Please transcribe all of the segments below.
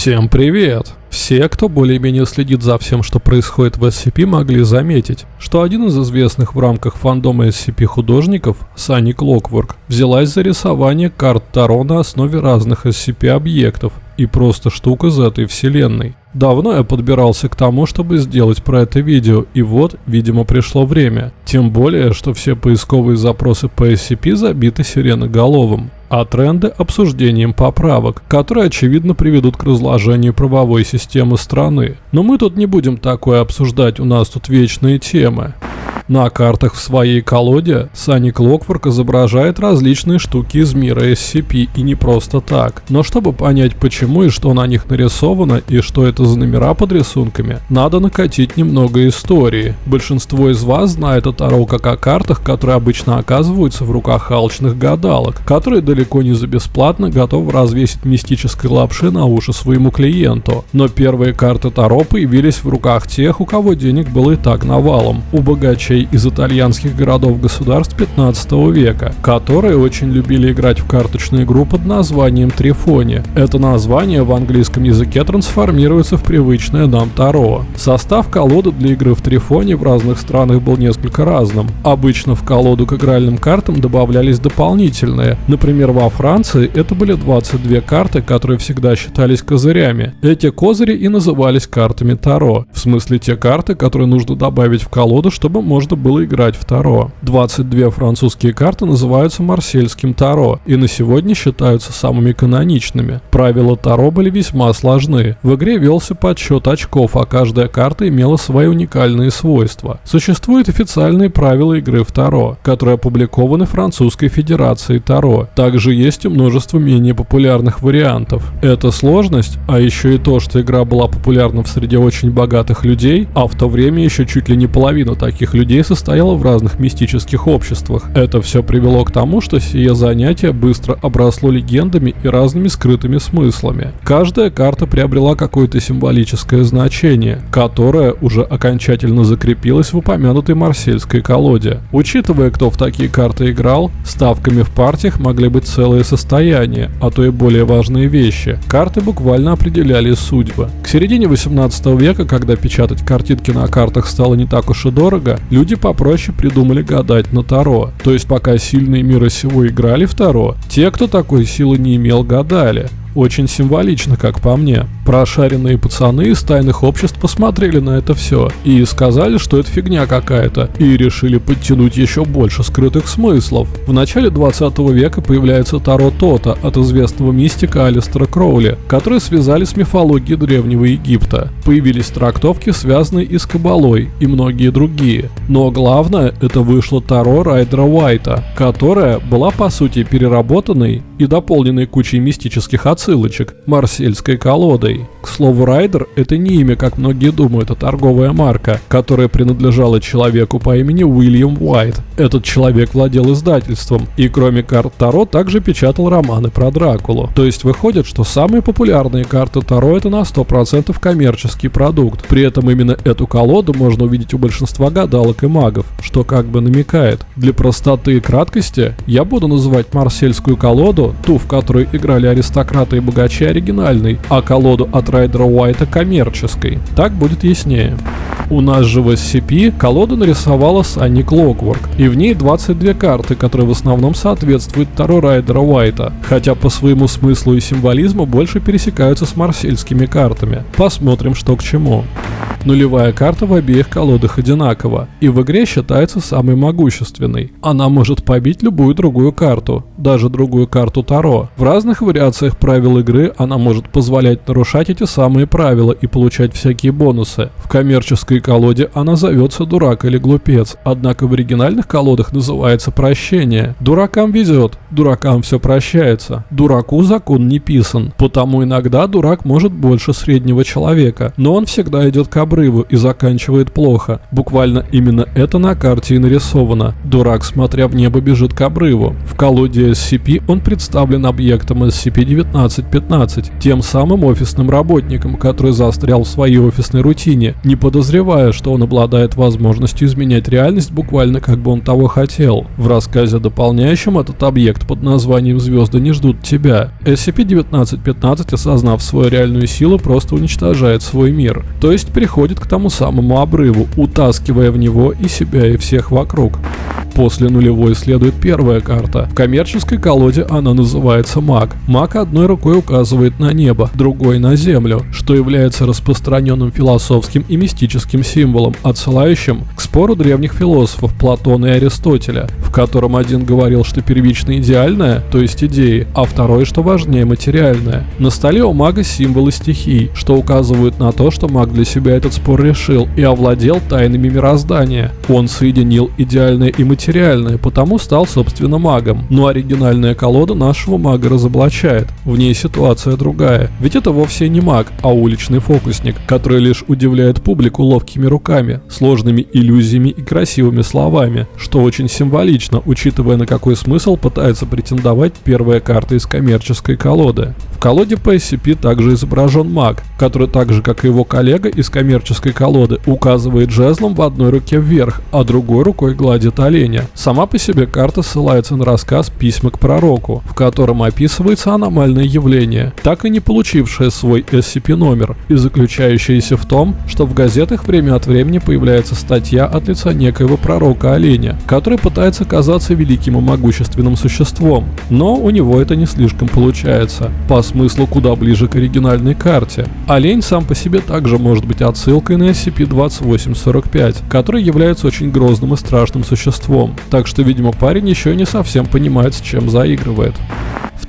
Всем привет! Все, кто более-менее следит за всем, что происходит в SCP, могли заметить, что один из известных в рамках фандома SCP художников, Сани Клокворк, взялась за рисование карт Таро на основе разных SCP-объектов и просто штук из этой вселенной. Давно я подбирался к тому, чтобы сделать про это видео, и вот, видимо, пришло время. Тем более, что все поисковые запросы по SCP забиты сиреноголовым а тренды обсуждением поправок, которые очевидно приведут к разложению правовой системы страны. Но мы тут не будем такое обсуждать, у нас тут вечные темы. На картах в своей колоде Сани Клокворк изображает различные штуки из мира SCP и не просто так. Но чтобы понять почему и что на них нарисовано и что это за номера под рисунками, надо накатить немного истории. Большинство из вас знает о Таро как о картах, которые обычно оказываются в руках алчных гадалок, которые далеко не за бесплатно готовы развесить мистической лапши на уши своему клиенту. Но первые карты Таро появились в руках тех, у кого денег было и так навалом. У богачей жителей из итальянских городов-государств 15 века, которые очень любили играть в карточную игру под названием Трифони. Это название в английском языке трансформируется в привычное нам Таро. Состав колоды для игры в Трифоне в разных странах был несколько разным. Обычно в колоду к игральным картам добавлялись дополнительные. Например, во Франции это были 22 карты, которые всегда считались козырями. Эти козыри и назывались картами Таро. В смысле те карты, которые нужно добавить в колоду, чтобы можно можно было играть в Таро. 22 французские карты называются Марсельским Таро и на сегодня считаются самыми каноничными. Правила Таро были весьма сложны. В игре велся подсчет очков, а каждая карта имела свои уникальные свойства. Существуют официальные правила игры в Таро, которые опубликованы Французской Федерацией Таро. Также есть и множество менее популярных вариантов. Эта сложность, а еще и то, что игра была популярна в среде очень богатых людей, а в то время еще чуть ли не половина таких людей людей состояла в разных мистических обществах. Это все привело к тому, что сие занятие быстро обросло легендами и разными скрытыми смыслами. Каждая карта приобрела какое-то символическое значение, которое уже окончательно закрепилось в упомянутой марсельской колоде. Учитывая, кто в такие карты играл, ставками в партиях могли быть целые состояния, а то и более важные вещи. Карты буквально определяли судьбы. К середине 18 века, когда печатать картинки на картах стало не так уж и дорого, люди Люди попроще придумали гадать на Таро. То есть пока сильные мира сего играли в Таро, те, кто такой силы не имел, гадали. Очень символично, как по мне. Прошаренные пацаны из тайных обществ посмотрели на это все и сказали, что это фигня какая-то, и решили подтянуть еще больше скрытых смыслов. В начале 20 века появляется Таро Тота от известного мистика Алистера Кроули, который связали с мифологией Древнего Египта. Появились трактовки, связанные и с Кабалой, и многие другие. Но главное, это вышло Таро Райдера Уайта, которая была по сути переработанной и дополненной кучей мистических отцов отсылочек марсельской колодой. К слову, Райдер — это не имя, как многие думают, а торговая марка, которая принадлежала человеку по имени Уильям Уайт. Этот человек владел издательством и кроме карт Таро также печатал романы про Дракулу. То есть выходит, что самые популярные карты Таро это на 100% коммерческий продукт. При этом именно эту колоду можно увидеть у большинства гадалок и магов, что как бы намекает. Для простоты и краткости я буду называть марсельскую колоду, ту, в которой играли аристократы богатые богачи оригинальной, а колоду от Райдера Уайта коммерческой. Так будет яснее. У нас же в SCP колоду нарисовала Санни Клокворк, и в ней 22 карты, которые в основном соответствуют Таро Райдера Уайта, хотя по своему смыслу и символизму больше пересекаются с марсельскими картами. Посмотрим, что к чему. Нулевая карта в обеих колодах одинакова, и в игре считается самой могущественной. Она может побить любую другую карту, даже другую карту Таро. В разных вариациях правил игры она может позволять нарушать эти самые правила и получать всякие бонусы. В коммерческой колоде она зовется дурак или глупец, однако в оригинальных колодах называется прощение. Дуракам везет, дуракам все прощается. Дураку закон не писан, потому иногда дурак может больше среднего человека, но он всегда идет к обрыву и заканчивает плохо. Буквально именно это на карте и нарисовано. Дурак, смотря в небо, бежит к обрыву. В колоде SCP он представлен объектом SCP-1915, тем самым офисным работником, который застрял в своей офисной рутине, не подозревая, что он обладает возможностью изменять реальность буквально как бы он того хотел. В рассказе дополняющем этот объект под названием «Звезды не ждут тебя». SCP-1915, осознав свою реальную силу, просто уничтожает свой мир, то есть приходит к тому самому обрыву, утаскивая в него и себя, и всех вокруг. После нулевой следует первая карта. В коммерческой колоде она называется маг. Маг одной рукой указывает на небо, другой на землю, что является распространенным философским и мистическим символом, отсылающим к спору древних философов Платона и Аристотеля, в котором один говорил, что первично идеальное, то есть идеи, а второй, что важнее материальное. На столе у мага символы стихий, что указывают на то, что маг для себя этот спор решил и овладел тайнами мироздания. Он соединил идеальное и материальное потому стал, собственно, магом. Но оригинальная колода нашего мага разоблачает. В ней ситуация другая. Ведь это вовсе не маг, а уличный фокусник, который лишь удивляет публику ловкими руками, сложными иллюзиями и красивыми словами, что очень символично, учитывая на какой смысл пытается претендовать первая карта из коммерческой колоды. В колоде по SCP также изображен маг, который так же, как и его коллега из коммерческой колоды, указывает жезлом в одной руке вверх, а другой рукой гладит оленя. Сама по себе карта ссылается на рассказ «Письма к пророку», в котором описывается аномальное явление, так и не получившее свой SCP-номер, и заключающееся в том, что в газетах время от времени появляется статья от лица некоего пророка-оленя, который пытается казаться великим и могущественным существом, но у него это не слишком получается, по смыслу куда ближе к оригинальной карте. Олень сам по себе также может быть отсылкой на SCP-2845, который является очень грозным и страшным существом, так что, видимо, парень еще не совсем понимает, с чем заигрывает.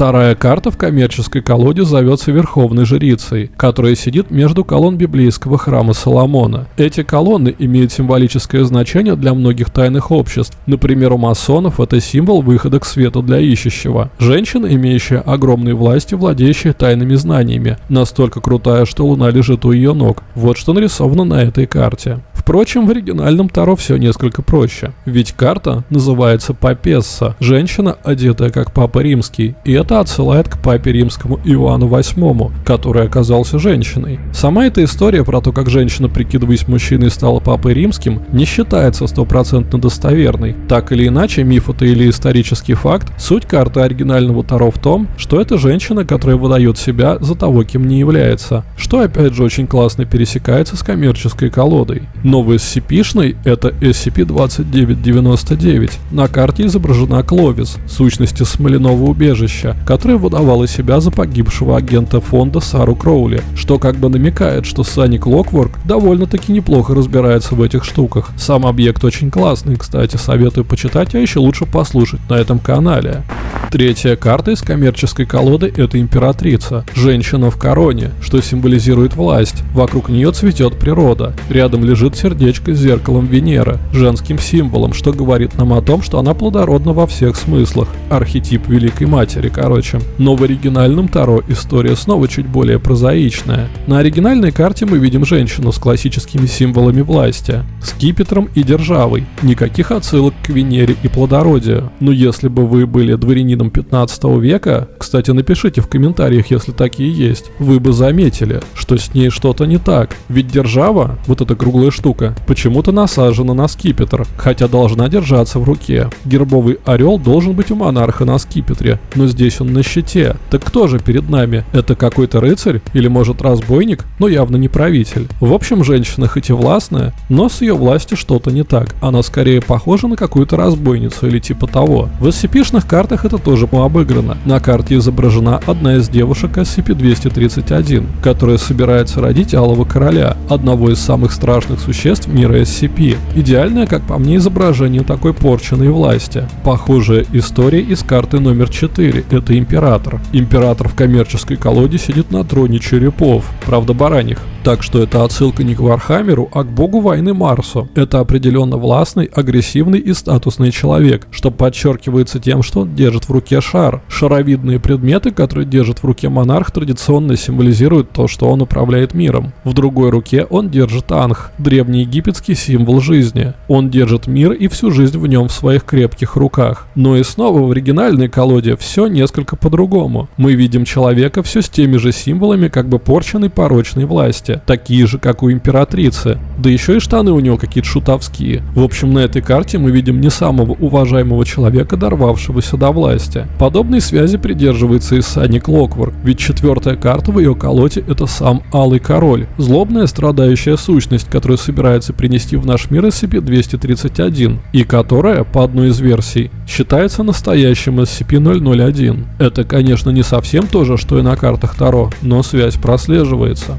Вторая карта в коммерческой колоде зовется Верховной Жрицей, которая сидит между колонн библейского храма Соломона. Эти колонны имеют символическое значение для многих тайных обществ. Например, у масонов это символ выхода к свету для ищущего. Женщина, имеющая огромные власти, владеющая тайными знаниями, настолько крутая, что луна лежит у ее ног. Вот что нарисовано на этой карте. Впрочем, в оригинальном Таро все несколько проще. Ведь карта называется Папесса, женщина, одетая как Папа Римский, и это отсылает к Папе Римскому Иоанну VIII, который оказался женщиной. Сама эта история про то, как женщина, прикидываясь мужчиной, стала Папой Римским, не считается стопроцентно достоверной. Так или иначе, миф это или исторический факт, суть карты оригинального Таро в том, что это женщина, которая выдает себя за того, кем не является, что опять же очень классно пересекается с коммерческой колодой. Новый SCP-шный — это SCP-2999. На карте изображена Кловис, сущности смоляного убежища, которая выдавала себя за погибшего агента фонда Сару Кроули, что как бы намекает, что Санни Клокворк довольно-таки неплохо разбирается в этих штуках. Сам объект очень классный, кстати, советую почитать, а еще лучше послушать на этом канале. Третья карта из коммерческой колоды – это императрица, женщина в короне, что символизирует власть. Вокруг нее цветет природа. Рядом лежит сердечко с зеркалом Венеры, женским символом, что говорит нам о том, что она плодородна во всех смыслах. Архетип Великой Матери, короче. Но в оригинальном Таро история снова чуть более прозаичная. На оригинальной карте мы видим женщину с классическими символами власти, скипетром и державой. Никаких отсылок к Венере и плодородию. Но если бы вы были дворянином дворянином 15 века, кстати, напишите в комментариях, если такие есть, вы бы заметили, что с ней что-то не так. Ведь держава, вот эта круглая штука, почему-то насажена на скипетр, хотя должна держаться в руке. Гербовый орел должен быть у монарха на скипетре, но здесь он на щите. Так кто же перед нами? Это какой-то рыцарь? Или может разбойник? Но явно не правитель. В общем, женщина хоть и властная, но с ее властью что-то не так. Она скорее похожа на какую-то разбойницу или типа того. В SCP-шных картах это тоже обыграно. На карте изображена одна из девушек SCP-231, которая собирается родить Алого Короля, одного из самых страшных существ мира SCP. Идеальное, как по мне, изображение такой порченной власти. Похожая история из карты номер 4 – это Император. Император в коммерческой колоде сидит на троне черепов, правда бараньих. Так что это отсылка не к Вархаммеру, а к богу войны Марсу. Это определенно властный, агрессивный и статусный человек, что подчеркивается тем, что он держит в руке шар. Шаровидные предметы, которые держит в руке монарх, традиционно символизируют то, что он управляет миром. В другой руке он держит анх, древний египетский символ жизни. Он держит мир и всю жизнь в нем в своих крепких руках. Но и снова в оригинальной колоде все несколько по-другому. Мы видим человека все с теми же символами как бы порченной порочной власти, такие же, как у императрицы. Да еще и штаны у него какие-то шутовские. В общем, на этой карте мы видим не самого уважаемого человека, дорвавшегося до власти. Подобной связи придерживается и Санни Клокворк, ведь четвертая карта в ее колоде это сам Алый Король, злобная страдающая сущность, которую собирается принести в наш мир SCP-231, и которая, по одной из версий, считается настоящим SCP-001. Это, конечно, не совсем то же, что и на картах Таро, но связь прослеживается.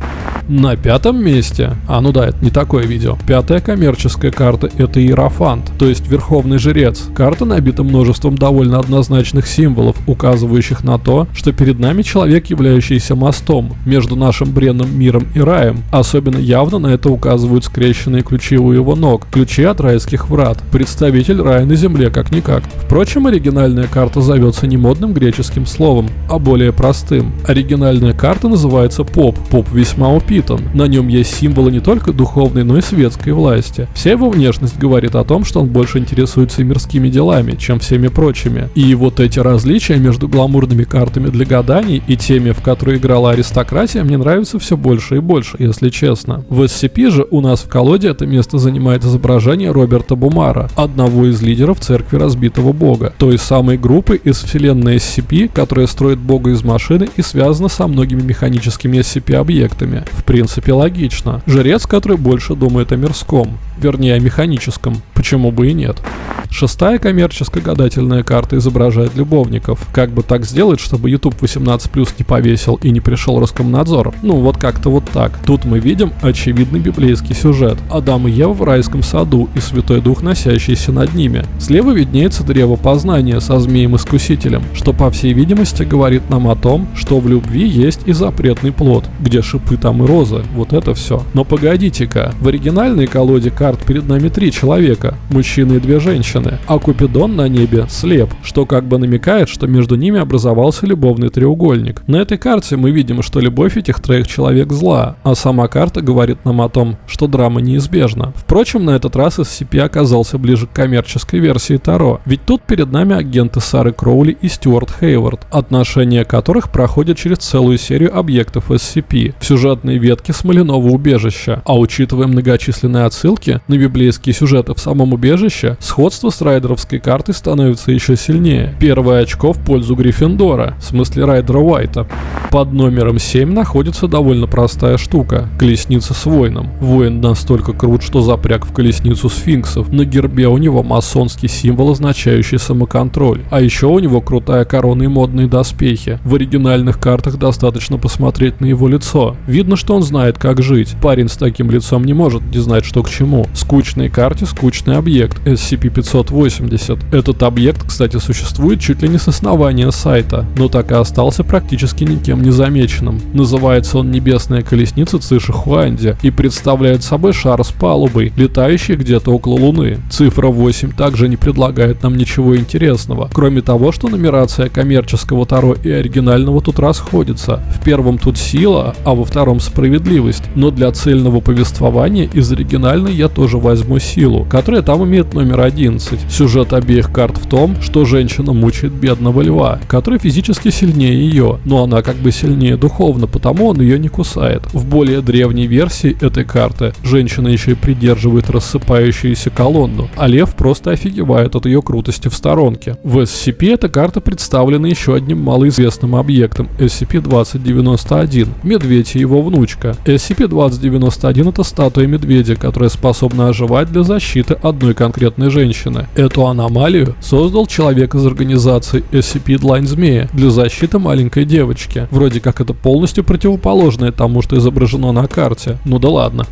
На пятом месте, а ну да, это не такое видео, пятая коммерческая карта это Иерофант, то есть Верховный Жрец. Карта набита множеством довольно однозначных символов, указывающих на то, что перед нами человек, являющийся мостом между нашим бренным миром и раем. Особенно явно на это указывают скрещенные ключи у его ног, ключи от райских врат, представитель рая на земле как-никак. Впрочем, оригинальная карта зовется не модным греческим словом, а более простым. Оригинальная карта называется Поп. Поп весьма упитан. На нем есть символы не только духовной, но и светской власти. Вся его внешность говорит о том, что он больше интересуется мирскими делами, чем всеми прочими. И вот эти различия между гламурными картами для гаданий и теми, в которые играла аристократия, мне нравятся все больше и больше, если честно. В SCP же у нас в колоде это место занимает изображение Роберта Бумара, одного из лидеров церкви разбитого бога, той самой группы из вселенной SCP, которая строит бога из машины и связана со многими механическими SCP-объектами. В принципе, логично. Жрец, который больше думает о мирском, вернее о механическом, почему бы и нет. Шестая коммерческая гадательная карта изображает любовников. Как бы так сделать, чтобы YouTube 18+, не повесил и не пришел Роскомнадзор? Ну, вот как-то вот так. Тут мы видим очевидный библейский сюжет. Адам и Ева в райском саду и Святой Дух, носящийся над ними. Слева виднеется древо познания со змеем-искусителем, что, по всей видимости, говорит нам о том, что в любви есть и запретный плод, где шипы там и розы. Вот это все. Но погодите-ка, в оригинальной колоде карт перед нами три человека, мужчина и две женщины, а Купидон на небе слеп, что как бы намекает, что между ними образовался любовный треугольник. На этой карте мы видим, что любовь этих троих человек зла, а сама карта говорит нам о том, что драма неизбежна. Впрочем, на этот раз SCP оказался ближе к коммерческой версии Таро, ведь тут перед нами агенты Сары Кроули и Стюарт Хейвард, отношения которых проходят через целую серию объектов SCP в сюжетной ветке Смоляного убежища, а учитывая многочисленные отсылки на библейские сюжеты в самом убежище, сходство с райдеровской картой становится еще сильнее. Первое очко в пользу Гриффиндора, в смысле райдера Уайта. Под номером 7 находится довольно простая штука – колесница с воином. Воин настолько крут, что запряг в колесницу сфинксов. На гербе у него масонский символ, означающий самоконтроль. А еще у него крутая корона и модные доспехи. В оригинальных картах достаточно посмотреть на его лицо. Видно, что он знает, как жить. Парень с таким лицом не может не знать, что к чему. Скучной карте скучный объект. SCP-500 580. Этот объект, кстати, существует чуть ли не с основания сайта, но так и остался практически никем не замеченным. Называется он «Небесная колесница Циши Хуанди» и представляет собой шар с палубой, летающий где-то около Луны. Цифра 8 также не предлагает нам ничего интересного, кроме того, что нумерация коммерческого Таро и оригинального тут расходится. В первом тут сила, а во втором справедливость, но для цельного повествования из оригинальной я тоже возьму силу, которая там имеет номер 11. Сюжет обеих карт в том, что женщина мучает бедного льва, который физически сильнее ее, но она как бы сильнее духовно, потому он ее не кусает. В более древней версии этой карты женщина еще и придерживает рассыпающуюся колонну, а лев просто офигевает от ее крутости в сторонке. В SCP эта карта представлена еще одним малоизвестным объектом SCP-2091 – медведь и его внучка. SCP-2091 это статуя медведя, которая способна оживать для защиты одной конкретной женщины. Эту аномалию создал человек из организации SCP Длань Змея для защиты маленькой девочки. Вроде как это полностью противоположное тому, что изображено на карте. Ну да ладно.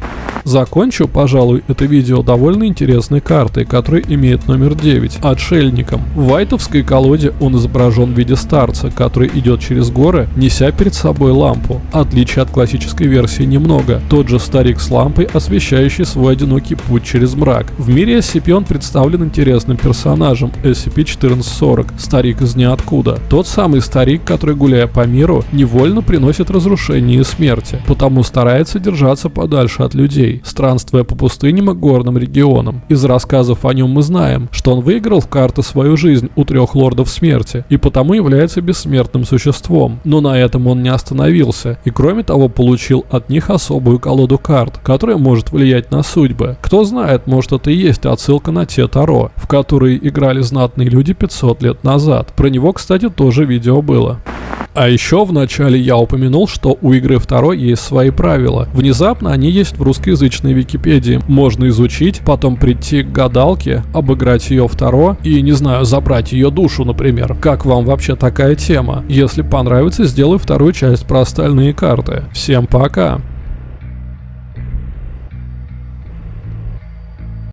Закончу, пожалуй, это видео довольно интересной картой, которая имеет номер 9, отшельником. В вайтовской колоде он изображен в виде старца, который идет через горы, неся перед собой лампу. Отличий от классической версии немного. Тот же старик с лампой, освещающий свой одинокий путь через мрак. В мире SCP он представлен интересным персонажем SCP-1440, старик из ниоткуда. Тот самый старик, который, гуляя по миру, невольно приносит разрушение и смерти, потому старается держаться подальше от людей, странствуя по пустыням и горным регионам. Из рассказов о нем мы знаем, что он выиграл в карты свою жизнь у трех лордов смерти, и потому является бессмертным существом. Но на этом он не остановился, и кроме того получил от них особую колоду карт, которая может влиять на судьбы. Кто знает, может это и есть отсылка на те Таро, в которые играли знатные люди 500 лет назад. Про него, кстати, тоже видео было. А еще в начале я упомянул, что у игры второй есть свои правила. Внезапно они есть в русскоязычной Википедии. Можно изучить, потом прийти к гадалке, обыграть ее второ и, не знаю, забрать ее душу, например. Как вам вообще такая тема? Если понравится, сделай вторую часть про остальные карты. Всем пока!